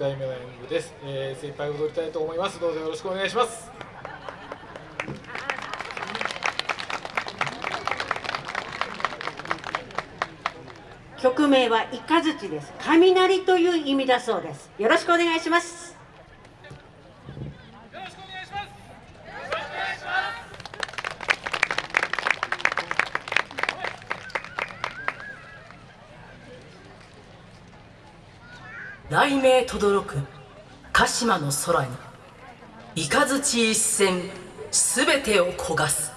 題目の演舞です、えー、精一杯踊りたいと思います。どうぞよろしくお願いします。曲名はイカズチです。雷という意味だそうです。よろしくお願いします。雷鳴とどろく鹿島の空に雷一閃全てを焦がす